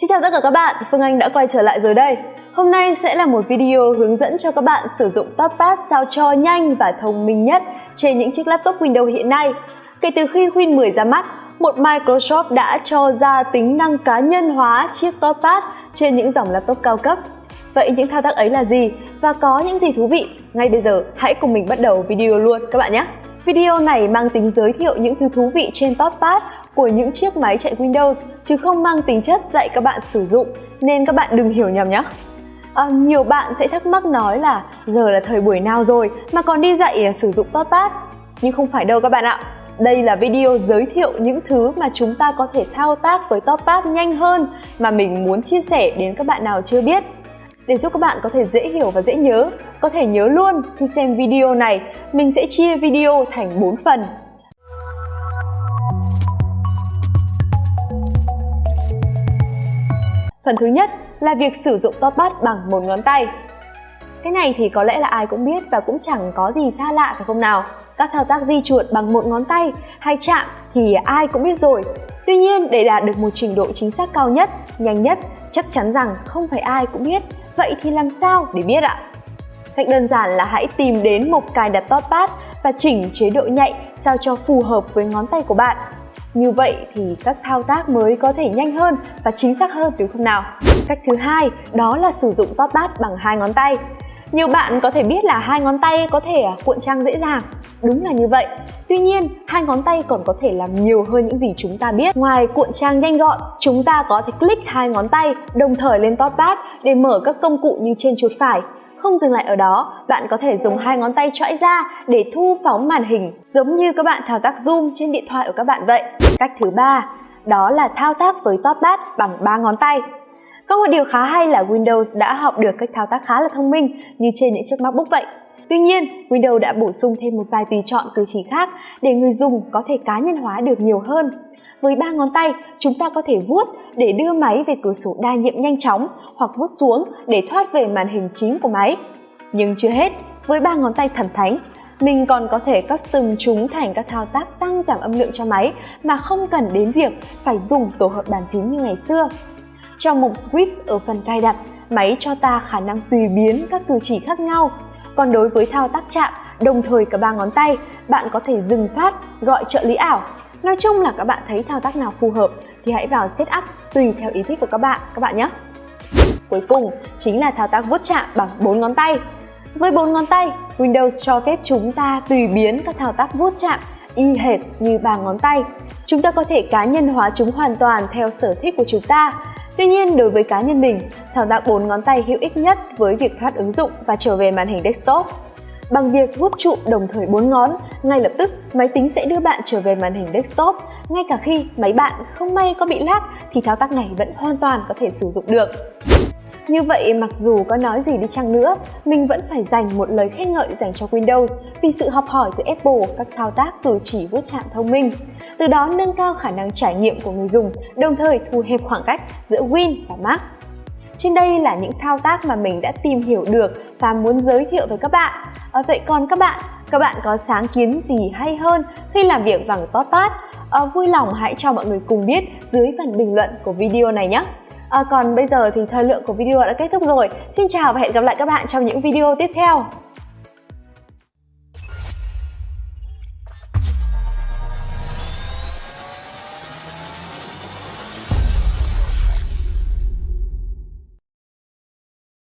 Xin chào tất cả các bạn, Phương Anh đã quay trở lại rồi đây. Hôm nay sẽ là một video hướng dẫn cho các bạn sử dụng TopPad sao cho nhanh và thông minh nhất trên những chiếc laptop Windows hiện nay. Kể từ khi Win 10 ra mắt, một Microsoft đã cho ra tính năng cá nhân hóa chiếc TopPad trên những dòng laptop cao cấp. Vậy những thao tác ấy là gì và có những gì thú vị? Ngay bây giờ hãy cùng mình bắt đầu video luôn các bạn nhé! Video này mang tính giới thiệu những thứ thú vị trên TopPad của những chiếc máy chạy Windows chứ không mang tính chất dạy các bạn sử dụng nên các bạn đừng hiểu nhầm nhé. À, nhiều bạn sẽ thắc mắc nói là giờ là thời buổi nào rồi mà còn đi dạy à, sử dụng TopPad nhưng không phải đâu các bạn ạ. Đây là video giới thiệu những thứ mà chúng ta có thể thao tác với TopPad nhanh hơn mà mình muốn chia sẻ đến các bạn nào chưa biết. Để giúp các bạn có thể dễ hiểu và dễ nhớ, có thể nhớ luôn khi xem video này, mình sẽ chia video thành 4 phần. Phần thứ nhất là việc sử dụng top bằng một ngón tay. Cái này thì có lẽ là ai cũng biết và cũng chẳng có gì xa lạ phải không nào? Các thao tác di chuột bằng một ngón tay hay chạm thì ai cũng biết rồi. Tuy nhiên để đạt được một trình độ chính xác cao nhất, nhanh nhất, chắc chắn rằng không phải ai cũng biết. Vậy thì làm sao để biết ạ? Cách đơn giản là hãy tìm đến một cài đặt top và chỉnh chế độ nhạy sao cho phù hợp với ngón tay của bạn. Như vậy thì các thao tác mới có thể nhanh hơn và chính xác hơn đúng không nào? Cách thứ hai đó là sử dụng top bát bằng hai ngón tay. Nhiều bạn có thể biết là hai ngón tay có thể à, cuộn trang dễ dàng. Đúng là như vậy. Tuy nhiên, hai ngón tay còn có thể làm nhiều hơn những gì chúng ta biết. Ngoài cuộn trang nhanh gọn, chúng ta có thể click hai ngón tay đồng thời lên top bát để mở các công cụ như trên chuột phải, không dừng lại ở đó, bạn có thể dùng hai ngón tay chõi ra để thu phóng màn hình, giống như các bạn thao tác zoom trên điện thoại của các bạn vậy. Cách thứ ba, đó là thao tác với top bát bằng ba ngón tay. Có một điều khá hay là Windows đã học được cách thao tác khá là thông minh như trên những chiếc MacBook vậy. Tuy nhiên, Windows đã bổ sung thêm một vài tùy chọn cử chỉ khác để người dùng có thể cá nhân hóa được nhiều hơn. Với ba ngón tay, chúng ta có thể vuốt để đưa máy về cửa sổ đa nhiệm nhanh chóng hoặc vuốt xuống để thoát về màn hình chính của máy. Nhưng chưa hết, với ba ngón tay thần thánh, mình còn có thể custom chúng thành các thao tác tăng giảm âm lượng cho máy mà không cần đến việc phải dùng tổ hợp bàn phím như ngày xưa. Trong mục Swift ở phần cài đặt, máy cho ta khả năng tùy biến các cử chỉ khác nhau. Còn đối với thao tác chạm, đồng thời cả ba ngón tay, bạn có thể dừng phát, gọi trợ lý ảo Nói chung là các bạn thấy thao tác nào phù hợp thì hãy vào setup tùy theo ý thích của các bạn các bạn nhé. Cuối cùng chính là thao tác vuốt chạm bằng bốn ngón tay. Với bốn ngón tay, Windows cho phép chúng ta tùy biến các thao tác vuốt chạm y hệt như ba ngón tay. Chúng ta có thể cá nhân hóa chúng hoàn toàn theo sở thích của chúng ta. Tuy nhiên, đối với cá nhân mình, thao tác bốn ngón tay hữu ích nhất với việc thoát ứng dụng và trở về màn hình desktop. Bằng việc vuốt trụ đồng thời bốn ngón, ngay lập tức máy tính sẽ đưa bạn trở về màn hình desktop. Ngay cả khi máy bạn không may có bị lag thì thao tác này vẫn hoàn toàn có thể sử dụng được. Như vậy, mặc dù có nói gì đi chăng nữa, mình vẫn phải dành một lời khen ngợi dành cho Windows vì sự học hỏi từ Apple các thao tác cử chỉ vuốt chạm thông minh. Từ đó nâng cao khả năng trải nghiệm của người dùng, đồng thời thu hẹp khoảng cách giữa Win và Mac. Trên đây là những thao tác mà mình đã tìm hiểu được và muốn giới thiệu với các bạn. À, vậy còn các bạn, các bạn có sáng kiến gì hay hơn khi làm việc bằng TopPad? À, vui lòng hãy cho mọi người cùng biết dưới phần bình luận của video này nhé. À, còn bây giờ thì thời lượng của video đã kết thúc rồi. Xin chào và hẹn gặp lại các bạn trong những video tiếp theo.